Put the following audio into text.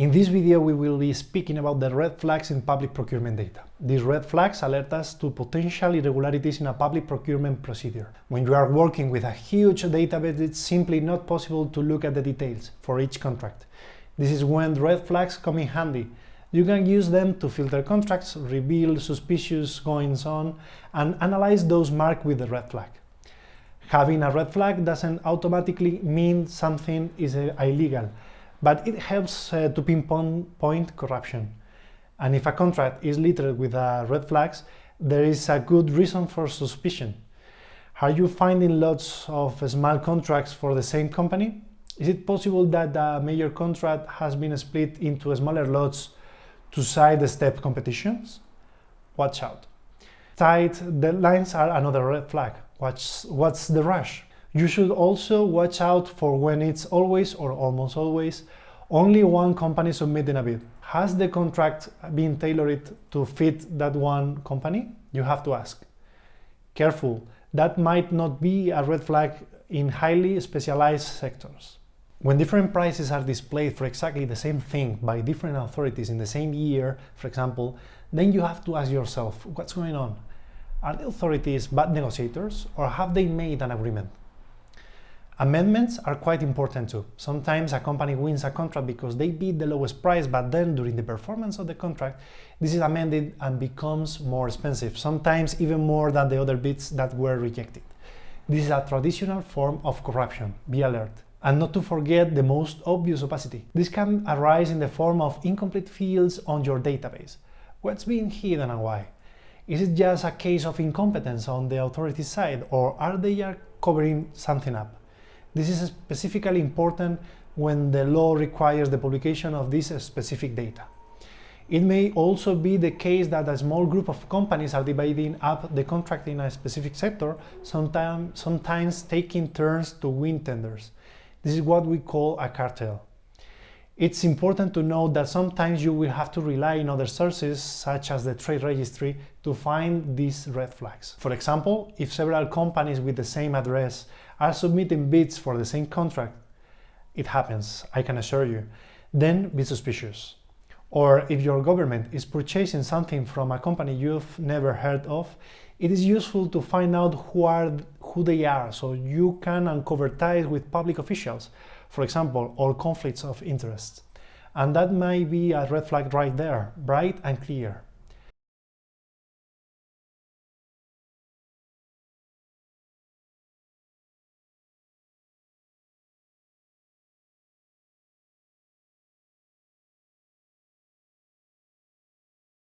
In this video, we will be speaking about the red flags in public procurement data. These red flags alert us to potential irregularities in a public procurement procedure. When you are working with a huge database, it's simply not possible to look at the details for each contract. This is when red flags come in handy. You can use them to filter contracts, reveal suspicious goings on, and analyze those marked with the red flag. Having a red flag doesn't automatically mean something is illegal but it helps uh, to pinpoint corruption. And if a contract is littered with uh, red flags, there is a good reason for suspicion. Are you finding lots of small contracts for the same company? Is it possible that a major contract has been split into smaller lots to sidestep competitions? Watch out. Tight deadlines are another red flag. What's, what's the rush? You should also watch out for when it's always or almost always only one company submitting a bid. Has the contract been tailored to fit that one company? You have to ask. Careful, that might not be a red flag in highly specialized sectors. When different prices are displayed for exactly the same thing by different authorities in the same year, for example, then you have to ask yourself, what's going on? Are the authorities bad negotiators or have they made an agreement? Amendments are quite important too. Sometimes a company wins a contract because they bid the lowest price, but then during the performance of the contract, this is amended and becomes more expensive, sometimes even more than the other bids that were rejected. This is a traditional form of corruption, be alert. And not to forget the most obvious opacity. This can arise in the form of incomplete fields on your database. What's being hidden and why? Is it just a case of incompetence on the authority side, or are they covering something up? This is specifically important when the law requires the publication of this specific data. It may also be the case that a small group of companies are dividing up the contract in a specific sector, sometimes, sometimes taking turns to win tenders. This is what we call a cartel. It's important to note that sometimes you will have to rely on other sources, such as the trade registry, to find these red flags. For example, if several companies with the same address are submitting bids for the same contract, it happens, I can assure you, then be suspicious. Or if your government is purchasing something from a company you've never heard of, it is useful to find out who, are, who they are so you can uncover ties with public officials, for example, or conflicts of interest. And that might be a red flag right there, bright and clear.